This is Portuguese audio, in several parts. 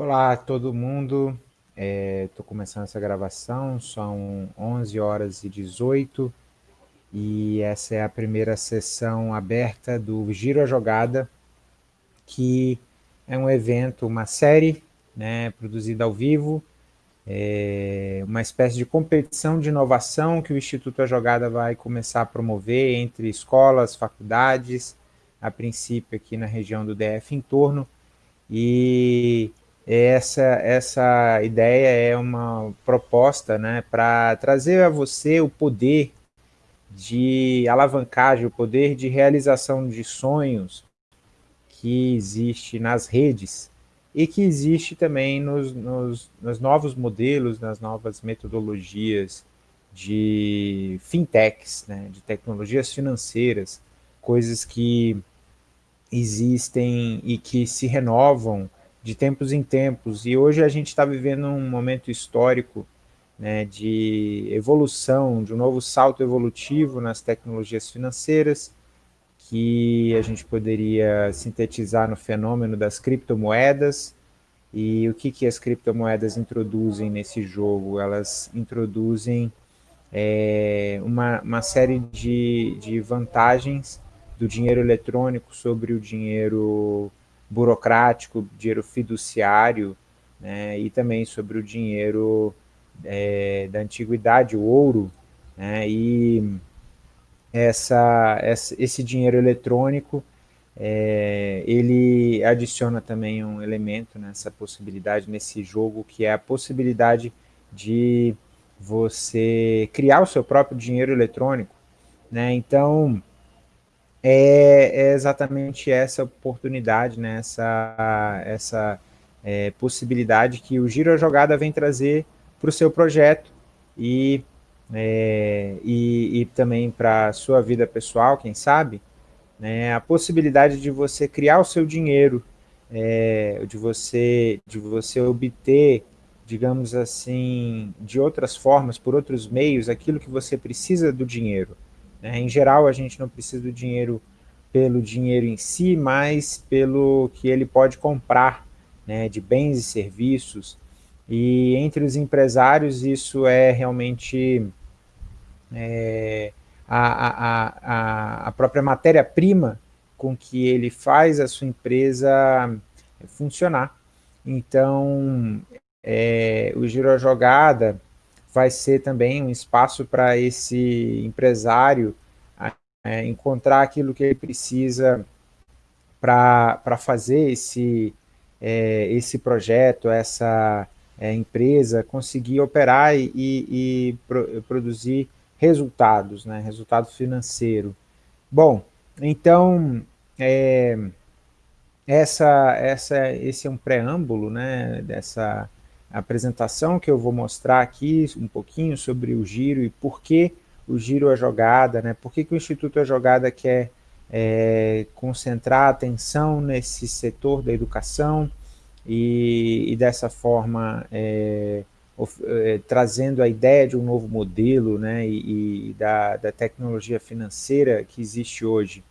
Olá a todo mundo, estou é, começando essa gravação, são 11 horas e 18 e essa é a primeira sessão aberta do Giro a Jogada, que é um evento, uma série né, produzida ao vivo, é uma espécie de competição de inovação que o Instituto A Jogada vai começar a promover entre escolas, faculdades, a princípio aqui na região do DF em torno, e essa, essa ideia é uma proposta né, para trazer a você o poder de alavancagem, o poder de realização de sonhos que existe nas redes e que existe também nos, nos, nos novos modelos, nas novas metodologias de fintechs, né, de tecnologias financeiras, coisas que existem e que se renovam de tempos em tempos, e hoje a gente está vivendo um momento histórico né, de evolução, de um novo salto evolutivo nas tecnologias financeiras, que a gente poderia sintetizar no fenômeno das criptomoedas, e o que, que as criptomoedas introduzem nesse jogo? Elas introduzem é, uma, uma série de, de vantagens do dinheiro eletrônico sobre o dinheiro burocrático, dinheiro fiduciário, né, e também sobre o dinheiro é, da antiguidade, o ouro, né, e essa, essa, esse dinheiro eletrônico, é, ele adiciona também um elemento nessa possibilidade, nesse jogo, que é a possibilidade de você criar o seu próprio dinheiro eletrônico, né, então é, é exatamente essa oportunidade, né, essa, essa é, possibilidade que o Giro a Jogada vem trazer para o seu projeto e, é, e, e, também para a sua vida pessoal, quem sabe, né, a possibilidade de você criar o seu dinheiro, é, de, você, de você obter, digamos assim, de outras formas, por outros meios, aquilo que você precisa do dinheiro. Né? Em geral, a gente não precisa do dinheiro pelo dinheiro em si, mas pelo que ele pode comprar né, de bens e serviços. E entre os empresários, isso é realmente é, a, a, a, própria matéria-prima com que ele faz a sua empresa funcionar. Então, é, o Giro Jogada vai ser também um espaço para esse empresário é, encontrar aquilo que ele precisa para fazer esse, é, esse projeto, essa é, empresa, conseguir operar e, e, pro, produzir resultados, né, resultado financeiro. Bom, então, é, essa, essa, esse é um preâmbulo né, dessa apresentação que eu vou mostrar aqui um pouquinho sobre o giro e por que o giro a jogada, né? por que, que o Instituto a Jogada quer é, concentrar a atenção nesse setor da educação e, e dessa forma é, of, é, trazendo a ideia de um novo modelo né? e, e da, da, tecnologia financeira que existe hoje.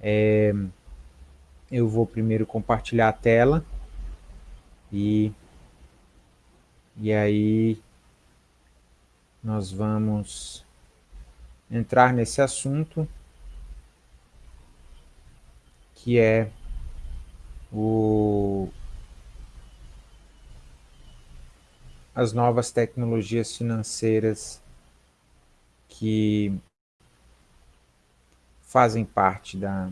É, eu vou primeiro compartilhar a tela e e aí nós vamos entrar nesse assunto que é o, as novas tecnologias financeiras que fazem parte da,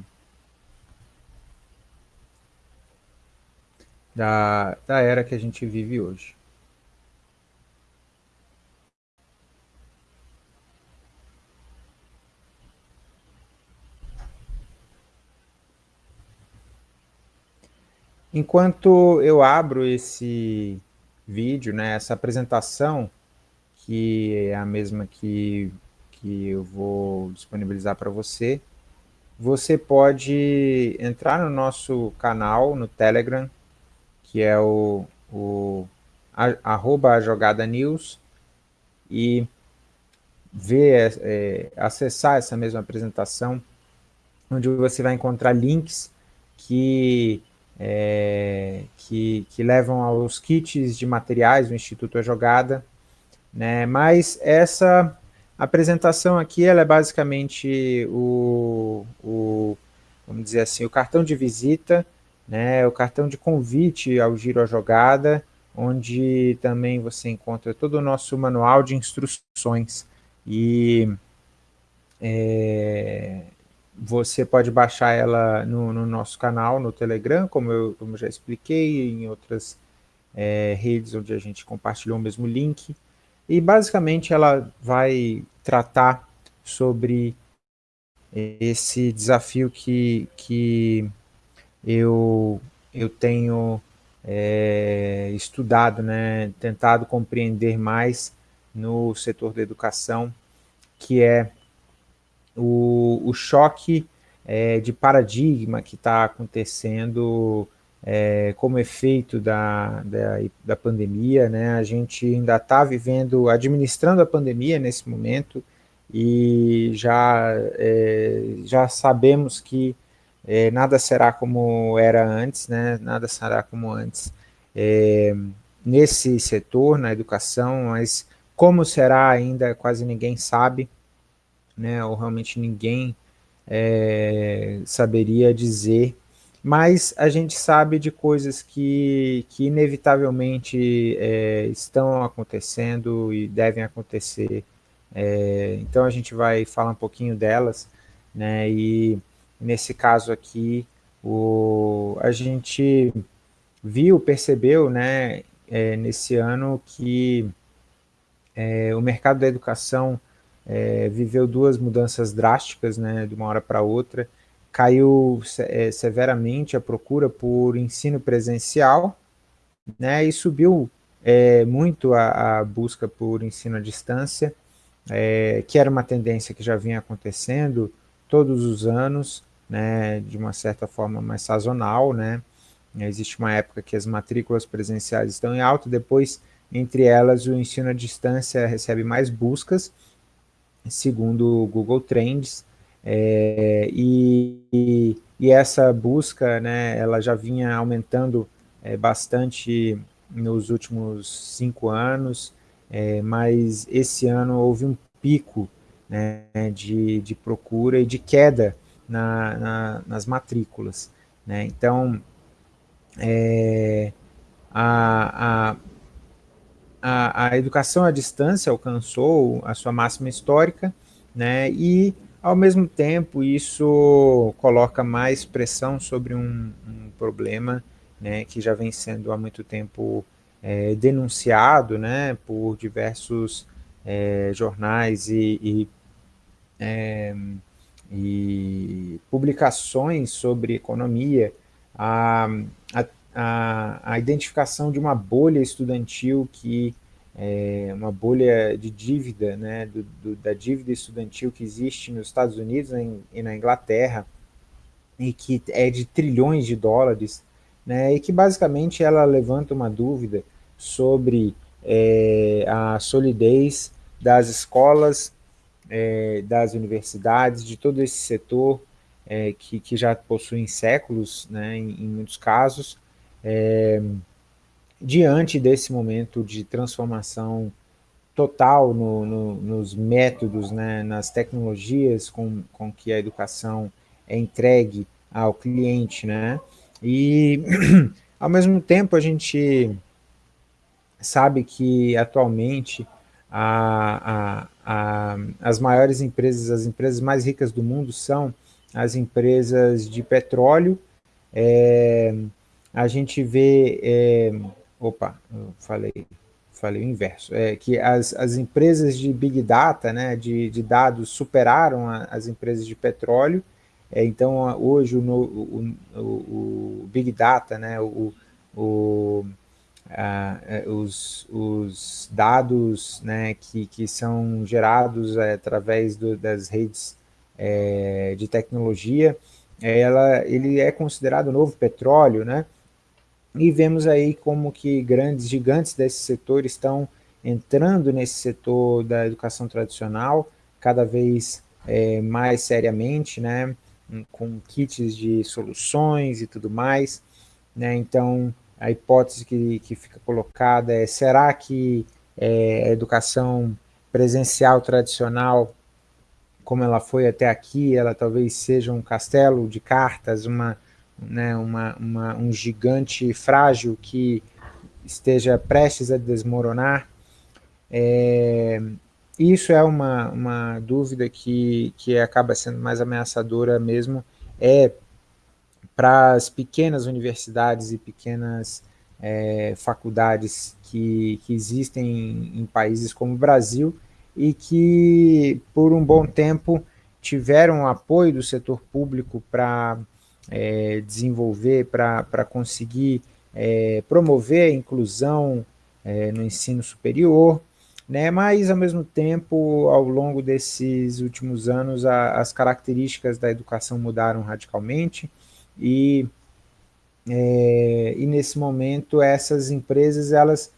da, da era que a gente vive hoje. Enquanto eu abro esse vídeo, né, essa apresentação, que é a mesma que, que eu vou disponibilizar para você, você pode entrar no nosso canal no Telegram, que é o, o a, arroba jogada news, e ver, é, acessar essa mesma apresentação, onde você vai encontrar links que é, que, que levam aos kits de materiais do Instituto A Jogada, né? mas essa apresentação aqui ela é basicamente o, o, vamos dizer assim, o cartão de visita, né? o cartão de convite ao Giro A Jogada, onde também você encontra todo o nosso manual de instruções e é, você pode baixar ela no, no, nosso canal, no Telegram, como eu, como eu já expliquei, em outras é, redes onde a gente compartilhou o mesmo link. E basicamente ela vai tratar sobre esse desafio que, que eu, eu tenho é, estudado, né, tentado compreender mais no setor da educação, que é o, o choque é, de paradigma que está acontecendo é, como efeito da, da, da, pandemia, né? A gente ainda está vivendo, administrando a pandemia nesse momento e já, é, já sabemos que é, nada será como era antes, né? Nada será como antes é, nesse setor, na educação, mas como será ainda quase ninguém sabe, né, ou realmente ninguém é, saberia dizer, mas a gente sabe de coisas que, que inevitavelmente é, estão acontecendo e devem acontecer, é, então a gente vai falar um pouquinho delas, né, e nesse caso aqui, o, a gente viu, percebeu, né, é, nesse ano que é, o mercado da educação é, viveu duas mudanças drásticas, né, de uma hora para outra, caiu é, severamente a procura por ensino presencial, né, e subiu é, muito a, a, busca por ensino à distância, é, que era uma tendência que já vinha acontecendo todos os anos, né, de uma certa forma mais sazonal, né, existe uma época que as matrículas presenciais estão em alta, depois, entre elas, o ensino à distância recebe mais buscas, segundo o Google Trends, é, e, e, essa busca, né, ela já vinha aumentando é, bastante nos últimos cinco anos, é, mas esse ano houve um pico né, de, de procura e de queda na, na, nas matrículas. Né? Então, é, a, a, a, a educação à distância alcançou a sua máxima histórica, né, e ao mesmo tempo isso coloca mais pressão sobre um, um problema né, que já vem sendo há muito tempo é, denunciado né, por diversos é, jornais e, e, é, e, publicações sobre economia, a, a, a identificação de uma bolha estudantil que é uma bolha de dívida, né, do, do, da dívida estudantil que existe nos Estados Unidos e na Inglaterra, e que é de trilhões de dólares, né, e que basicamente ela levanta uma dúvida sobre é, a solidez das escolas, é, das universidades, de todo esse setor é, que, que já possuem séculos, né, em, em muitos casos, é, diante desse momento de transformação total no, no, nos métodos, né, nas tecnologias com, com que a educação é entregue ao cliente, né, e ao mesmo tempo a gente sabe que atualmente a, a, a, as maiores empresas, as empresas mais ricas do mundo são as empresas de petróleo, é, a gente vê, é, opa, falei, falei o inverso, é que as, as empresas de Big Data, né, de, de dados, superaram a, as empresas de petróleo, é, então hoje o, o, o, o, Big Data, né, o, o é, os, os dados né, que, que são gerados é, através do, das redes é, de tecnologia, ela, ele é considerado o novo petróleo, né? E vemos aí como que grandes gigantes desse setor estão entrando nesse setor da educação tradicional, cada vez é, mais seriamente, né, com kits de soluções e tudo mais. né? Então, a hipótese que, que fica colocada é, será que é, a educação presencial tradicional, como ela foi até aqui, ela talvez seja um castelo de cartas, uma, né, uma, uma, um gigante frágil que esteja prestes a desmoronar. É, isso é uma, uma dúvida que, que acaba sendo mais ameaçadora mesmo, é para as pequenas universidades e pequenas é, faculdades que, que existem em, em países como o Brasil e que, por um bom tempo, tiveram apoio do setor público para é, desenvolver, para conseguir é, promover a inclusão é, no ensino superior, né? mas, ao mesmo tempo, ao longo desses últimos anos, a, as características da educação mudaram radicalmente e, é, e nesse momento, essas empresas, elas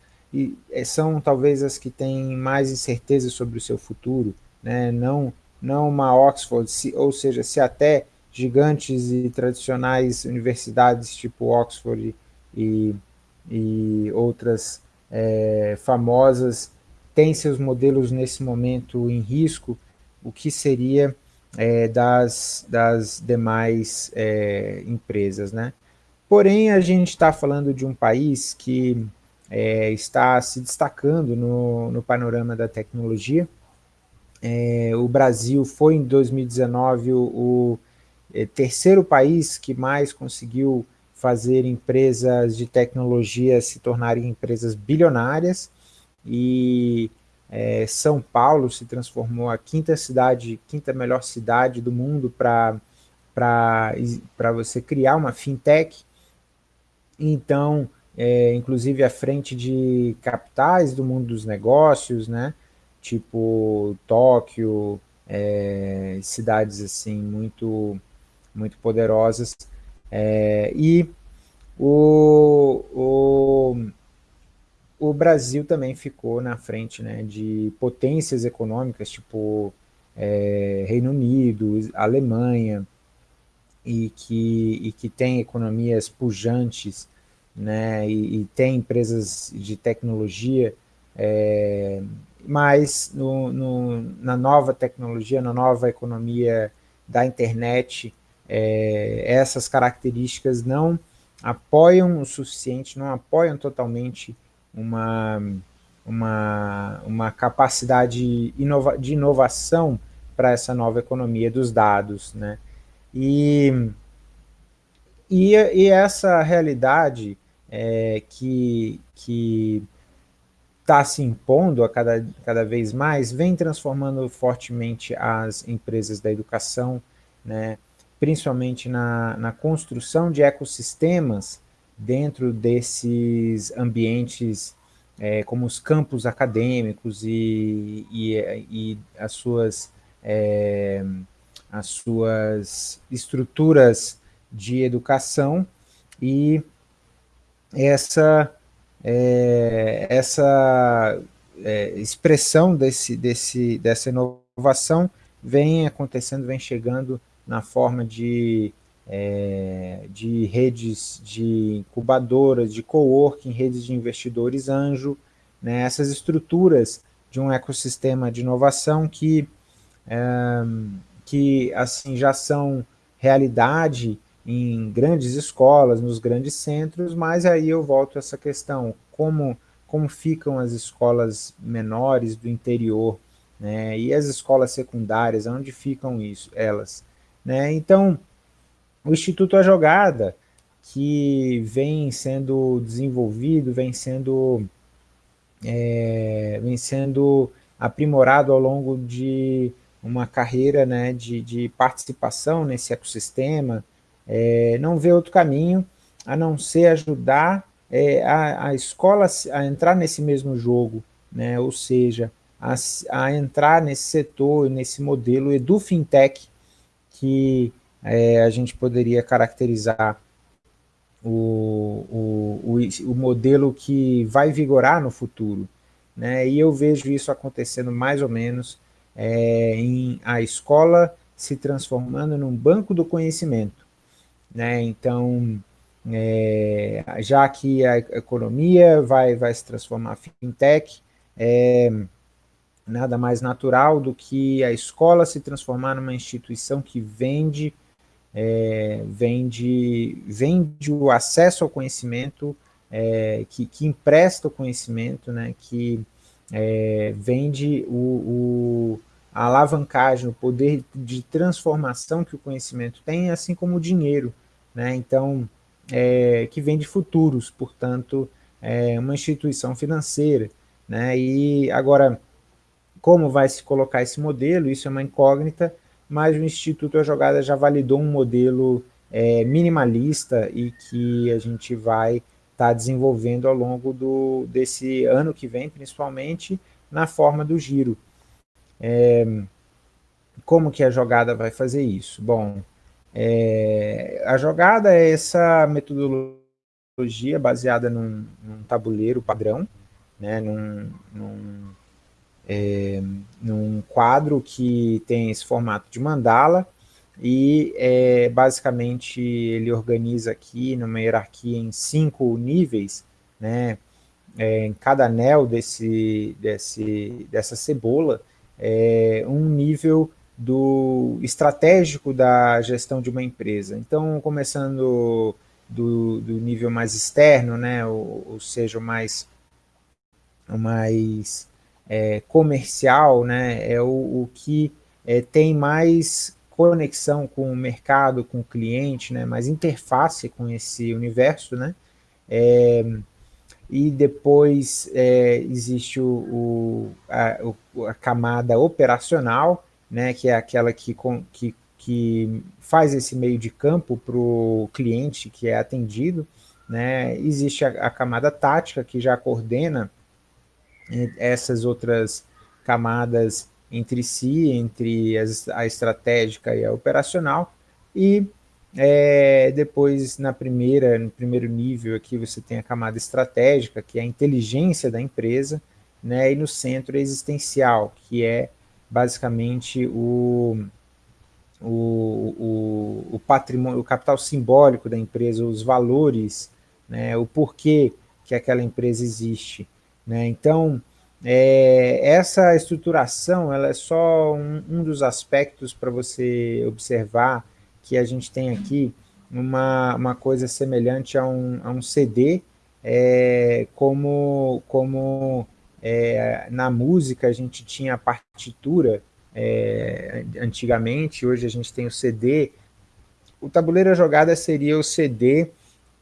é, são talvez as que têm mais incerteza sobre o seu futuro, né? não, não uma Oxford, se, ou seja, se até gigantes e tradicionais universidades tipo Oxford e, e outras é, famosas têm seus modelos nesse momento em risco, o que seria é, das, das demais é, empresas. Né? Porém, a gente está falando de um país que é, está se destacando no, no panorama da tecnologia. É, o Brasil foi em 2019 o, o é, terceiro país que mais conseguiu fazer empresas de tecnologia se tornarem empresas bilionárias e é, São Paulo se transformou a quinta cidade, quinta melhor cidade do mundo para você criar uma fintech. Então, é, inclusive à frente de capitais do mundo dos negócios, né? tipo Tóquio, é, cidades assim muito, muito poderosas. É, e o, o, o Brasil também ficou na frente né, de potências econômicas, tipo é, Reino Unido, Alemanha, e que, e que tem economias pujantes, né, e, e tem empresas de tecnologia, é, mas no, no, na nova tecnologia, na nova economia da internet, é, essas características não apoiam o suficiente, não apoiam totalmente uma, uma, uma capacidade inova, de inovação para essa nova economia dos dados. Né? E, e, e essa realidade é, que, que está se impondo a cada, cada vez mais, vem transformando fortemente as empresas da educação, né, principalmente na, na construção de ecossistemas dentro desses ambientes é, como os campos acadêmicos e, e, e as, suas, é, as suas estruturas de educação e essa, é, essa é, expressão desse, desse, dessa inovação vem acontecendo, vem chegando na forma de, é, de redes de incubadoras, de coworking, redes de investidores anjo, né, essas estruturas de um ecossistema de inovação que, é, que assim, já são realidade em grandes escolas, nos grandes centros, mas aí eu volto a essa questão, como, como ficam as escolas menores do interior, né, e as escolas secundárias, onde ficam isso, elas? Né? Então, o Instituto A Jogada, que vem sendo desenvolvido, vem sendo, é, vem sendo aprimorado ao longo de uma carreira né, de, de participação nesse ecossistema, é, não vê outro caminho a não ser ajudar é, a, a escola a entrar nesse mesmo jogo, né? ou seja, a, a entrar nesse setor, nesse modelo EduFintech, que é, a gente poderia caracterizar o, o, o, o, modelo que vai vigorar no futuro. Né? E eu vejo isso acontecendo mais ou menos é, em a escola se transformando num banco do conhecimento. Né? Então, é, já que a economia vai, vai se transformar em fintech, é nada mais natural do que a escola se transformar numa instituição que vende, é, vende, vende o acesso ao conhecimento, é, que, que empresta o conhecimento, né, que é, vende o, o, a alavancagem, o poder de transformação que o conhecimento tem, assim como o dinheiro. Né? Então, é, que vende futuros, portanto, é uma instituição financeira. Né? E agora, como vai se colocar esse modelo, isso é uma incógnita, mas o Instituto A Jogada já validou um modelo é, minimalista e que a gente vai estar tá desenvolvendo ao longo do, desse ano que vem, principalmente na forma do giro. É, como que a jogada vai fazer isso? Bom, é, a jogada é essa metodologia baseada num, num tabuleiro padrão, né, num, num, é, num, quadro que tem esse formato de mandala, e é, basicamente ele organiza aqui numa hierarquia em cinco níveis, né, é, em cada anel desse, desse, dessa cebola, é, um nível do estratégico da gestão de uma empresa. Então, começando do, do nível mais externo, né, ou, ou seja, o mais, o mais é, comercial, né, é o, o que é, tem mais conexão com o mercado, com o cliente, né, mais interface com esse universo, né, é, e depois é, existe o, o, a, a, camada operacional, né, que é aquela que, que, que faz esse meio de campo para o cliente que é atendido. Né, existe a, a camada tática, que já coordena essas outras camadas entre si, entre a estratégica e a operacional, e é, depois, na primeira, no primeiro nível aqui, você tem a camada estratégica, que é a inteligência da empresa, né, e no centro existencial, que é basicamente o, o, o, o patrimônio, o capital simbólico da empresa, os valores, né, o porquê que aquela empresa existe. Né? Então, é, essa estruturação ela é só um, um dos aspectos para você observar que a gente tem aqui uma, uma coisa semelhante a um, a um CD, é, como, como é, na música a gente tinha a partitura é, antigamente, hoje a gente tem o CD. O tabuleiro jogada seria o CD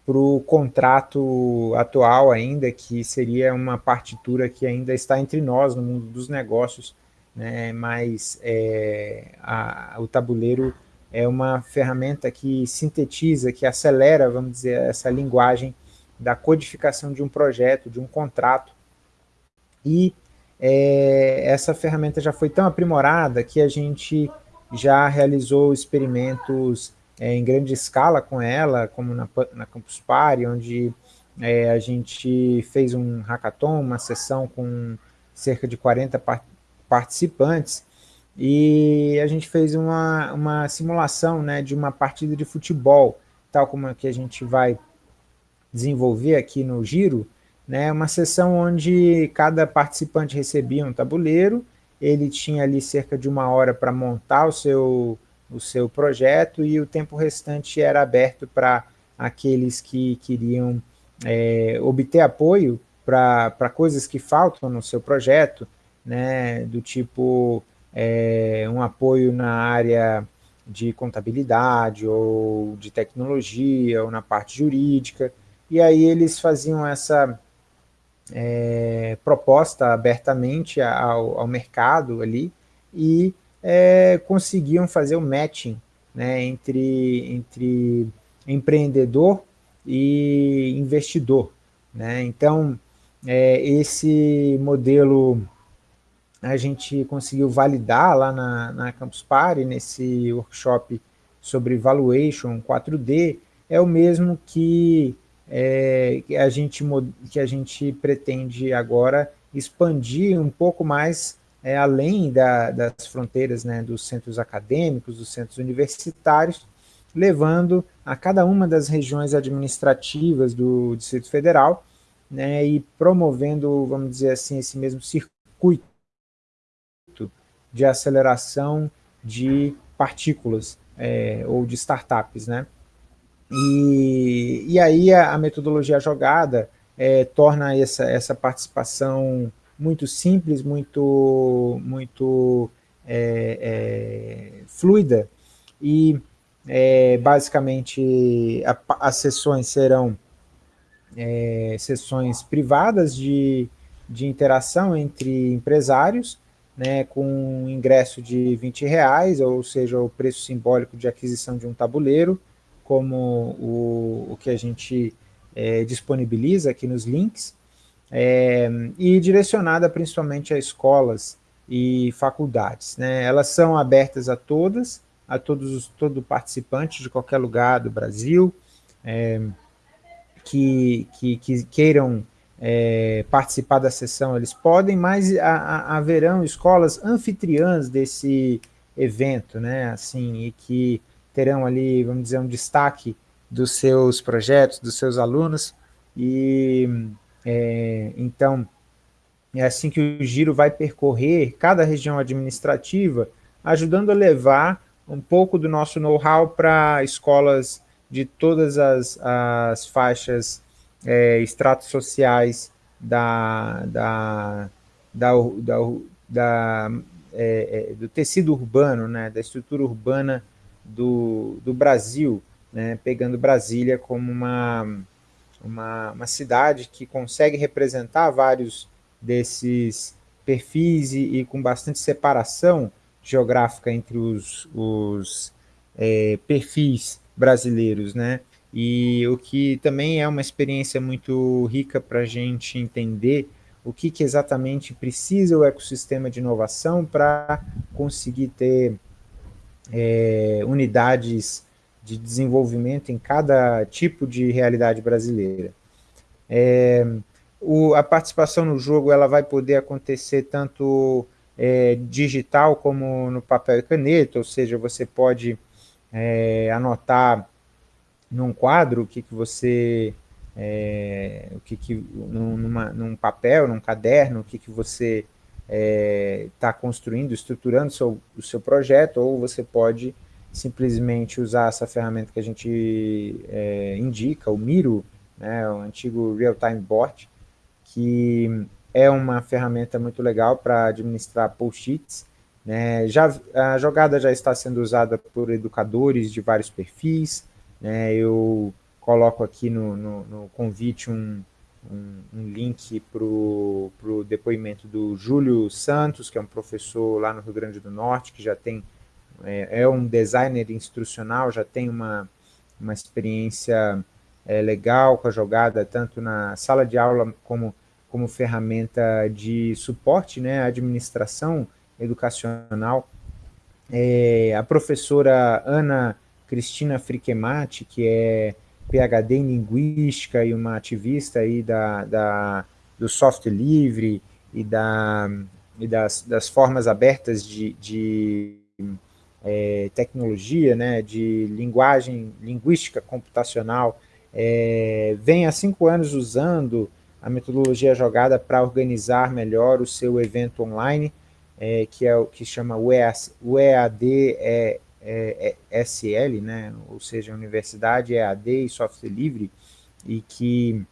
para o contrato atual ainda, que seria uma partitura que ainda está entre nós no mundo dos negócios, né? mas é, a, o tabuleiro é uma ferramenta que sintetiza, que acelera, vamos dizer, essa linguagem da codificação de um projeto, de um contrato. E é, essa ferramenta já foi tão aprimorada que a gente já realizou experimentos é, em grande escala com ela, como na, na Campus Party, onde é, a gente fez um hackathon, uma sessão com cerca de 40 par participantes, e a gente fez uma, uma simulação né, de uma partida de futebol, tal como a que a gente vai desenvolver aqui no Giro, né, uma sessão onde cada participante recebia um tabuleiro, ele tinha ali cerca de uma hora para montar o seu, o seu projeto e o tempo restante era aberto para aqueles que queriam é, obter apoio para coisas que faltam no seu projeto, né, do tipo é, um apoio na área de contabilidade ou de tecnologia ou na parte jurídica, e aí eles faziam essa é, proposta abertamente ao, ao, mercado ali e é, conseguiam fazer o matching né, entre, entre empreendedor e investidor. Né? Então, é, esse modelo a gente conseguiu validar lá na, na Campus Party, nesse workshop sobre Valuation 4D, é o mesmo que, é, que, a, gente, que a gente pretende agora expandir um pouco mais é, além da, das fronteiras né, dos centros acadêmicos, dos centros universitários, levando a cada uma das regiões administrativas do Distrito Federal né, e promovendo, vamos dizer assim, esse mesmo circuito de aceleração de partículas é, ou de startups. Né? E, e aí a, a metodologia jogada é, torna essa, essa participação muito simples, muito, muito é, é, fluida, e é, basicamente a, as sessões serão é, sessões privadas de, de interação entre empresários, né, com ingresso de 20 reais, ou seja, o preço simbólico de aquisição de um tabuleiro, como o, o que a gente é, disponibiliza aqui nos links, é, e direcionada principalmente a escolas e faculdades. Né? Elas são abertas a todas, a todos os, todo participante de qualquer lugar do Brasil, é, que, que, que, queiram é, participar da sessão, eles podem, mas a, a, haverão escolas anfitriãs desse evento, né, assim, e que terão ali, vamos dizer, um destaque dos seus projetos, dos seus alunos, e é, então é assim que o giro vai percorrer cada região administrativa, ajudando a levar um pouco do nosso know-how para escolas de todas as, as faixas, é, estratos sociais da, da, da, da, da é, é, do tecido urbano, né, da estrutura urbana do, do Brasil, né, pegando Brasília como uma, uma, uma cidade que consegue representar vários desses perfis e, e com bastante separação geográfica entre os, os é, perfis brasileiros, né? E o que também é uma experiência muito rica para a gente entender o que, que, exatamente precisa o ecossistema de inovação para conseguir ter é, unidades de desenvolvimento em cada tipo de realidade brasileira. É, o, a participação no jogo ela vai poder acontecer tanto é, digital como no papel e caneta, ou seja, você pode é, anotar num quadro o que, que você, é, o que, que numa, num papel, num caderno, o que, que você está é, construindo, estruturando seu, o seu projeto, ou você pode simplesmente usar essa ferramenta que a gente é, indica, o Miro, né, o antigo Real-Time Board, que é uma ferramenta muito legal para administrar post-its. Né? Já, a jogada já está sendo usada por educadores de vários perfis. Né? Eu coloco aqui no, no, no convite um, um, um link para o depoimento do Júlio Santos, que é um professor lá no Rio Grande do Norte, que já tem, é, é um designer instrucional, já tem uma, uma experiência é, legal com a jogada, tanto na sala de aula como como ferramenta de suporte né, administração educacional. É, a professora Ana Cristina Friquemati, que é PhD em Linguística e uma ativista aí da, da, do software livre e, da, e das, das formas abertas de, de é, tecnologia, né, de linguagem, linguística computacional, é, vem há cinco anos usando a metodologia jogada para organizar melhor o seu evento online, é, que é o que chama o EAD é, é, é SL, né? ou seja, Universidade EAD e Software Livre, e que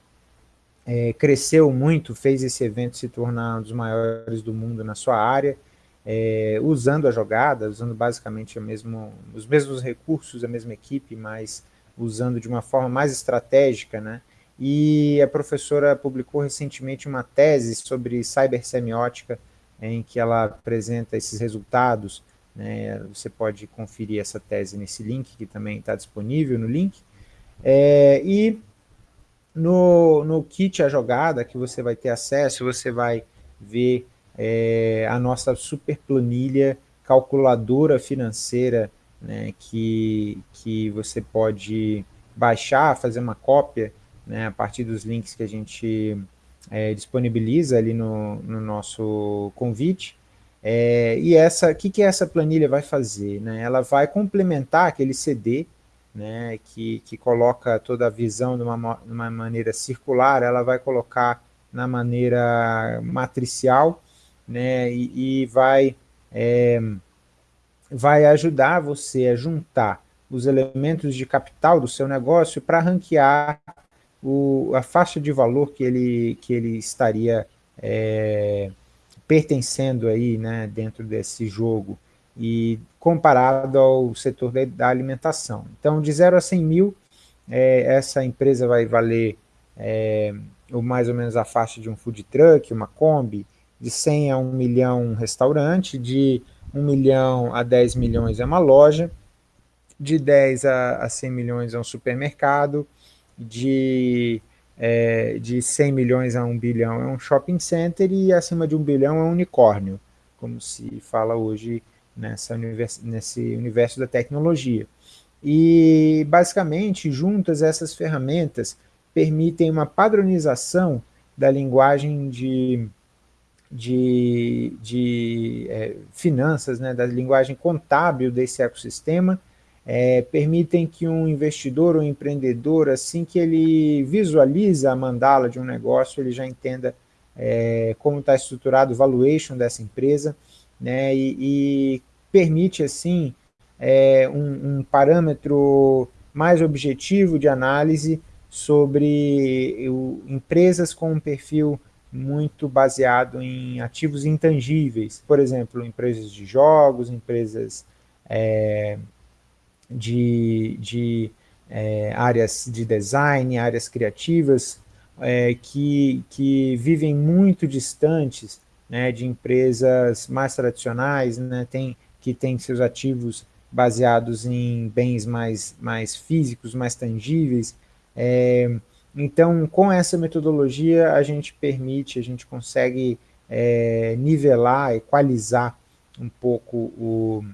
é, cresceu muito, fez esse evento se tornar um dos maiores do mundo na sua área, é, usando a jogada, usando basicamente mesmo, os mesmos recursos, a mesma equipe, mas usando de uma forma mais estratégica, né? e a professora publicou recentemente uma tese sobre cibersemiótica, em que ela apresenta esses resultados, né, você pode conferir essa tese nesse link, que também está disponível no link, é, e no, no kit A Jogada, que você vai ter acesso, você vai ver é, a nossa super planilha calculadora financeira, né, que, que você pode baixar, fazer uma cópia, né, a partir dos links que a gente é, disponibiliza ali no, no nosso convite. É, e essa, o que, que essa planilha vai fazer? Né? Ela vai complementar aquele CD né, que, que coloca toda a visão de uma, de uma maneira circular, ela vai colocar na maneira matricial, né, e, e vai, é, vai ajudar você a juntar os elementos de capital do seu negócio para ranquear o, a faixa de valor que ele, que ele estaria é, pertencendo aí, né, dentro desse jogo e comparado ao setor da, da alimentação. Então, de 0 a 100 mil, é, essa empresa vai valer é, mais ou menos a faixa de um food truck, uma Kombi, de 100 a 1 milhão um restaurante, de 1 milhão a 10 milhões é uma loja, de 10 a, a 100 milhões é um supermercado, de, é, de 100 milhões a 1 bilhão é um shopping center e acima de 1 bilhão é um unicórnio, como se fala hoje nessa univers, nesse universo da tecnologia. E, basicamente, juntas essas ferramentas permitem uma padronização da linguagem de, de, de é, finanças, né, da linguagem contábil desse ecossistema, é, permitem que um investidor ou empreendedor, assim que ele visualiza a mandala de um negócio, ele já entenda é, como está estruturado o valuation dessa empresa, né, e, e permite, assim, é, um, um, parâmetro mais objetivo de análise sobre o, empresas com um perfil muito baseado em ativos intangíveis, por exemplo, empresas de jogos, empresas é, de, de é, áreas de design, áreas criativas, é, que, que vivem muito distantes né, de empresas mais tradicionais, né, tem, que têm seus ativos baseados em bens mais, mais físicos, mais tangíveis. É, então, com essa metodologia, a gente permite, a gente consegue é, nivelar, equalizar um pouco o,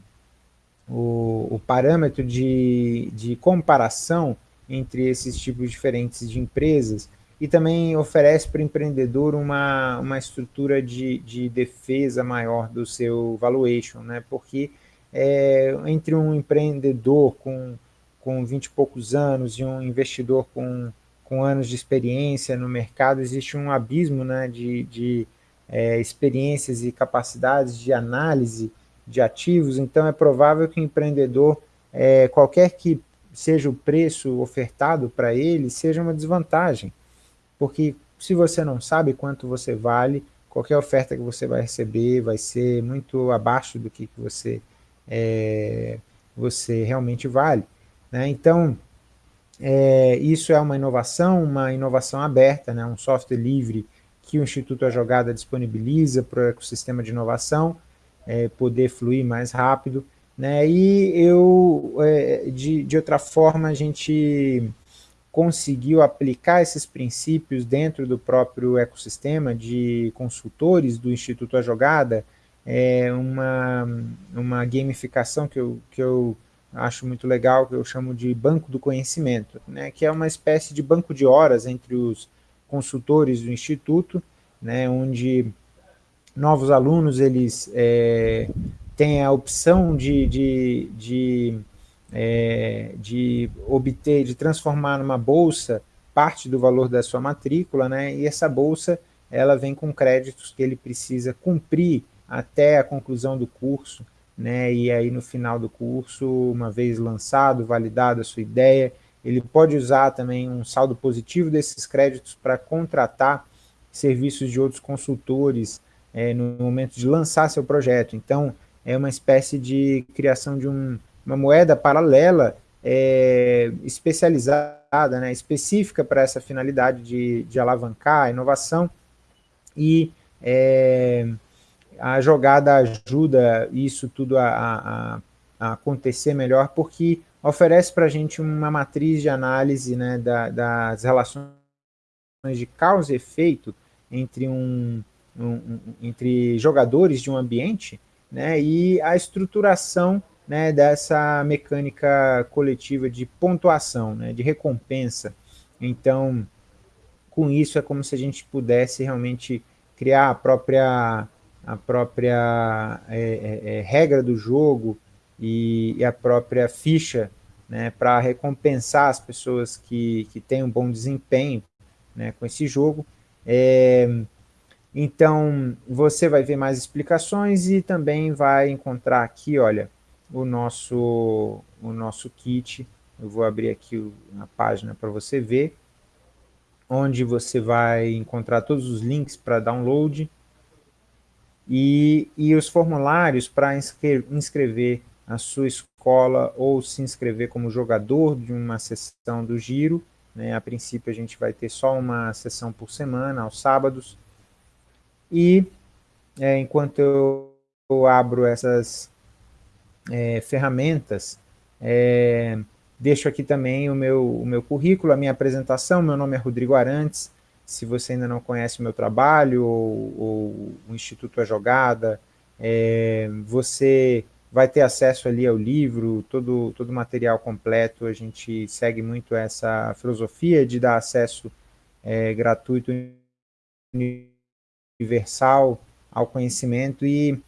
o, o parâmetro de, de comparação entre esses tipos diferentes de empresas e também oferece para o empreendedor uma, uma estrutura de, de defesa maior do seu valuation, né? porque é, entre um empreendedor com, com 20 e poucos anos e um investidor com, com anos de experiência no mercado, existe um abismo né, de, de é, experiências e capacidades de análise de ativos, então é provável que o empreendedor, é, qualquer que seja o preço ofertado para ele, seja uma desvantagem, porque se você não sabe quanto você vale, qualquer oferta que você vai receber vai ser muito abaixo do que você, é, você realmente vale. Né? Então, é, isso é uma inovação, uma inovação aberta, né? um software livre que o Instituto A Jogada disponibiliza para o ecossistema de inovação, é, poder fluir mais rápido, né? E eu, é, de, de outra forma, a gente conseguiu aplicar esses princípios dentro do próprio ecossistema de consultores do Instituto A Jogada, é uma, uma gamificação que eu, que eu acho muito legal, que eu chamo de banco do conhecimento, né, que é uma espécie de banco de horas entre os consultores do Instituto, né, onde novos alunos eles é, têm a opção de, de, de, é, de obter, de transformar numa bolsa parte do valor da sua matrícula, né? e essa bolsa ela vem com créditos que ele precisa cumprir até a conclusão do curso, né? e aí no final do curso, uma vez lançado, validado a sua ideia, ele pode usar também um saldo positivo desses créditos para contratar serviços de outros consultores é, no momento de lançar seu projeto. Então, é uma espécie de criação de um, uma moeda paralela é, especializada, né, específica para essa finalidade de, de alavancar a inovação e é, a jogada ajuda isso tudo a, a, a, acontecer melhor porque oferece para a gente uma matriz de análise né, da, das relações de causa e efeito entre um, um, entre jogadores de um ambiente, né, e a estruturação né, dessa mecânica coletiva de pontuação, né, de recompensa. Então, com isso é como se a gente pudesse realmente criar a própria, a própria é, é, é regra do jogo e, e, a própria ficha né, para recompensar as pessoas que, que têm um bom desempenho né, com esse jogo. É, então, você vai ver mais explicações e também vai encontrar aqui, olha, o nosso, o nosso kit. Eu vou abrir aqui a página para você ver, onde você vai encontrar todos os links para download e, e os formulários para inscrever a sua escola ou se inscrever como jogador de uma sessão do Giro. Né? A princípio a gente vai ter só uma sessão por semana, aos sábados. E é, enquanto eu, eu, abro essas é, ferramentas, é, deixo aqui também o meu, o meu currículo, a minha apresentação. Meu nome é Rodrigo Arantes. Se você ainda não conhece o meu trabalho ou, ou o Instituto A Jogada, é, você vai ter acesso ali ao livro, todo, todo o material completo, a gente segue muito essa filosofia de dar acesso é, gratuito, universal ao conhecimento. E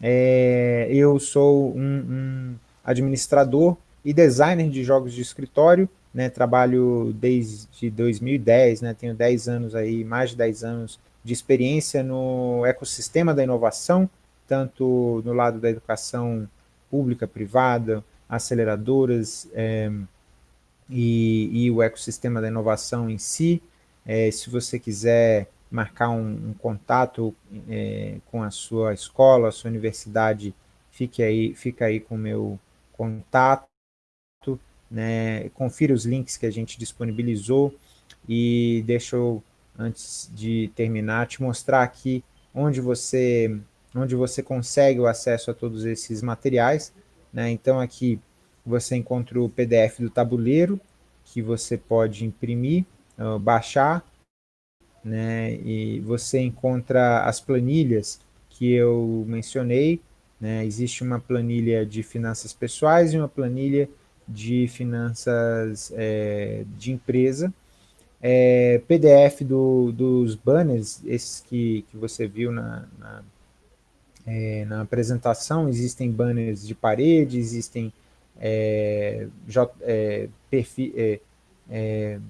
é, eu sou um, um, administrador e designer de jogos de escritório, né, trabalho desde 2010, né, tenho 10 anos aí, mais de 10 anos de experiência no ecossistema da inovação, tanto no lado da educação pública, privada, aceleradoras é, e, e, o ecossistema da inovação em si. É, se você quiser marcar um, um contato é, com a sua escola, a sua universidade, fique aí, fica aí com o meu contato, né? confira os links que a gente disponibilizou e deixa eu, antes de terminar, te mostrar aqui onde você onde você consegue o acesso a todos esses materiais. Né? Então aqui você encontra o PDF do tabuleiro, que você pode imprimir, uh, baixar, né? e você encontra as planilhas que eu mencionei, né? existe uma planilha de finanças pessoais e uma planilha de finanças é, de empresa, é, PDF do, dos banners, esses que, que você viu na, na é, na apresentação existem banners de parede, existem é, J, é, é,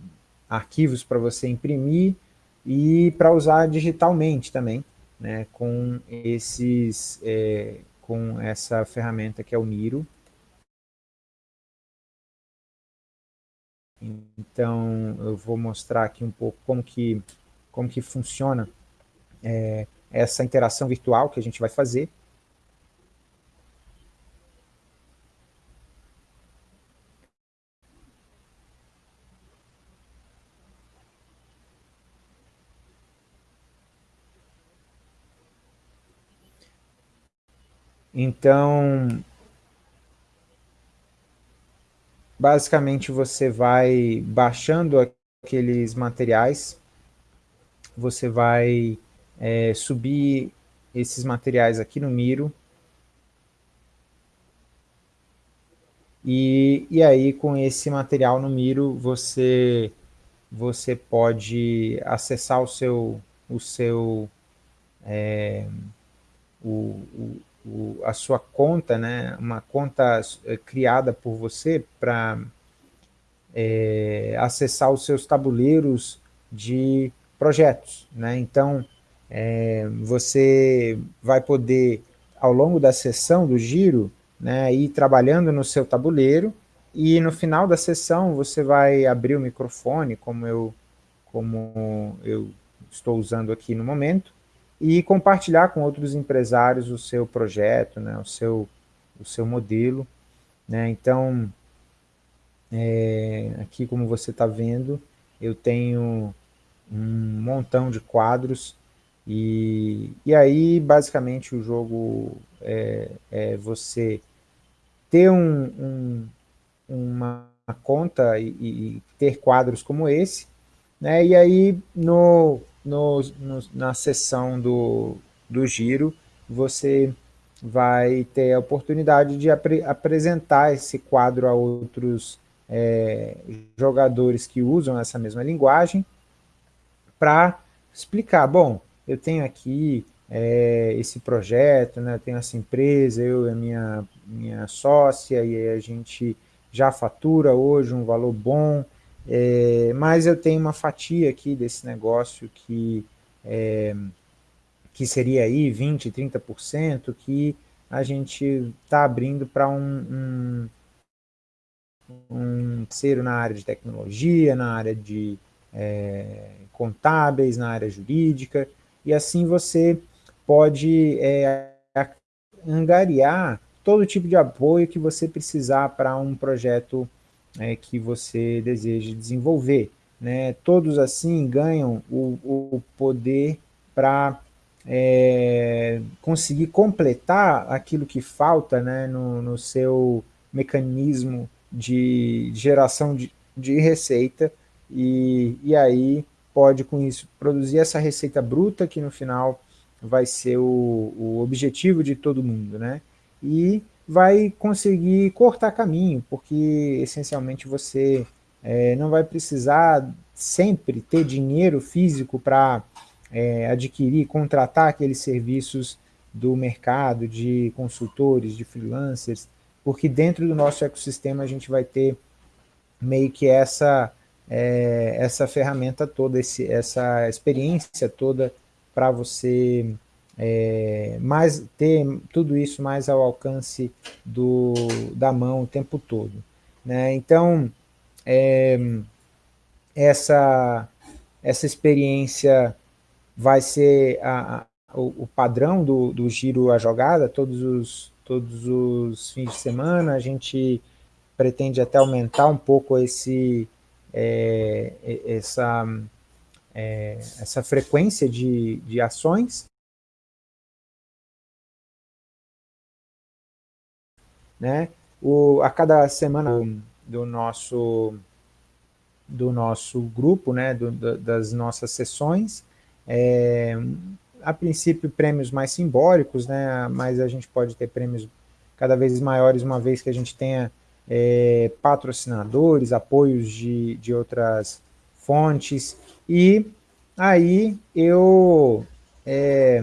arquivos para você imprimir e para usar digitalmente também, né, com, esses, com essa ferramenta que é o Miro. Então, eu vou mostrar aqui um pouco como que, como que funciona é, essa interação virtual que a gente vai fazer. Então, basicamente você vai baixando aqueles materiais, você vai é, subir esses materiais aqui no Miro. E, e aí, com esse material no Miro, você, você pode acessar o seu, o seu é, o, a sua conta, né, uma conta é, criada por você para é, acessar os seus tabuleiros de projetos. Né? Então, é, você vai poder, ao longo da sessão do giro, né, ir trabalhando no seu tabuleiro, e no final da sessão você vai abrir o microfone, como eu, como eu estou usando aqui no momento, e compartilhar com outros empresários o seu projeto, né, o, seu, o seu modelo. Né? Então, é, aqui como você está vendo, eu tenho um montão de quadros e, e aí, basicamente, o jogo é, é você ter um, um, uma conta e, e, ter quadros como esse, né? e aí no, no, no, na sessão do, do giro, você vai ter a oportunidade de apre, apresentar esse quadro a outros é, jogadores que usam essa mesma linguagem, para explicar, bom, eu tenho aqui é, esse projeto, né, eu tenho essa empresa, eu e a minha, minha sócia, e a gente já fatura hoje um valor bom, é, mas eu tenho uma fatia aqui desse negócio que, é, que seria aí 20%, 30%, que a gente está abrindo para um, um, um terceiro na área de tecnologia, na área de é, contábeis, na área jurídica, e assim você pode é, angariar todo tipo de apoio que você precisar para um projeto é, que você deseja desenvolver. Né? Todos assim ganham o, o poder para é, conseguir completar aquilo que falta né, no, no seu mecanismo de geração de, de receita e, e aí pode com isso produzir essa receita bruta que no final vai ser o, o objetivo de todo mundo, né? e vai conseguir cortar caminho, porque essencialmente você é, não vai precisar sempre ter dinheiro físico para é, adquirir, contratar aqueles serviços do mercado, de consultores, de freelancers, porque dentro do nosso ecossistema a gente vai ter meio que essa, é, essa ferramenta toda, esse, essa experiência toda para você é, mais, ter tudo isso mais ao alcance do, da mão o tempo todo. Né? Então, é, essa, essa experiência vai ser a, a, o, o, padrão do, do giro à jogada, todos os, todos os fins de semana, a gente pretende até aumentar um pouco esse, é, essa, é, essa frequência de, de ações, né? O, a cada semana do nosso, do nosso grupo, né, do, das nossas sessões, é, a princípio prêmios mais simbólicos, né, mas a gente pode ter prêmios cada vez maiores, uma vez que a gente tenha é, patrocinadores, apoios de, de outras fontes, e aí eu, é,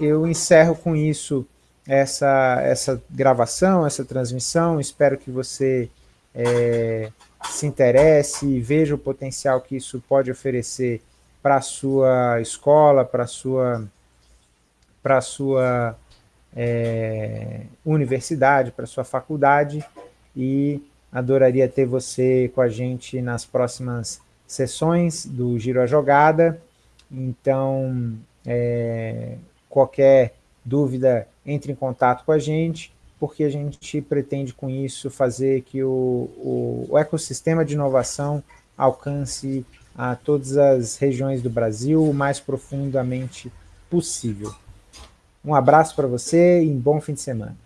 eu encerro com isso essa, essa gravação, essa transmissão. Espero que você é, se interesse e veja o potencial que isso pode oferecer para a sua escola, para a sua, pra sua é, universidade, para a sua faculdade e adoraria ter você com a gente nas próximas sessões do Giro a Jogada. Então, é, qualquer dúvida, entre em contato com a gente, porque a gente pretende com isso fazer que o, o, o ecossistema de inovação alcance a todas as regiões do Brasil o mais profundamente possível. Um abraço para você e um bom fim de semana.